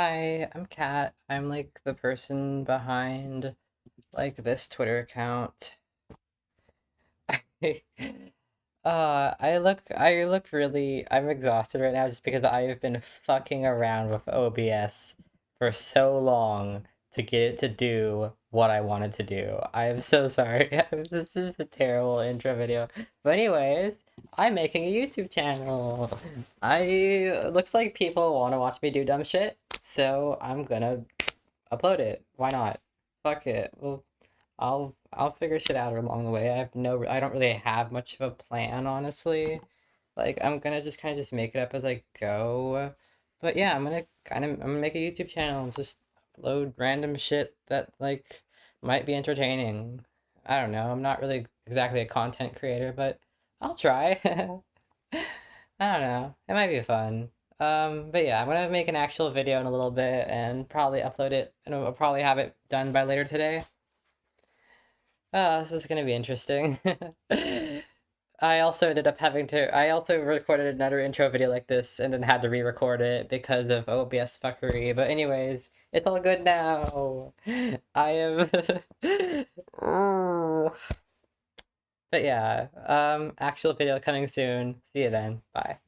Hi, I'm Kat. I'm like the person behind like this Twitter account. Uh, I look I look really I'm exhausted right now just because I have been fucking around with OBS for so long to get it to do what I wanted to do. I am so sorry. This is a terrible intro video. But anyways, I'm making a YouTube channel. I looks like people want to watch me do dumb shit, so I'm gonna upload it. Why not? Fuck it. Well, I'll I'll figure shit out along the way. I have no I don't really have much of a plan, honestly. Like I'm gonna just kind of just make it up as I go. But yeah, I'm gonna kind of I'm gonna make a YouTube channel and just upload random shit that like might be entertaining. I don't know. I'm not really exactly a content creator, but I'll try. I don't know. It might be fun. Um, but yeah, I'm gonna make an actual video in a little bit and probably upload it, and I'll probably have it done by later today. Oh, this is gonna be interesting. I also ended up having to, I also recorded another intro video like this and then had to re-record it because of OBS fuckery. But anyways, it's all good now. I am... But yeah, um, actual video coming soon. See you then. Bye.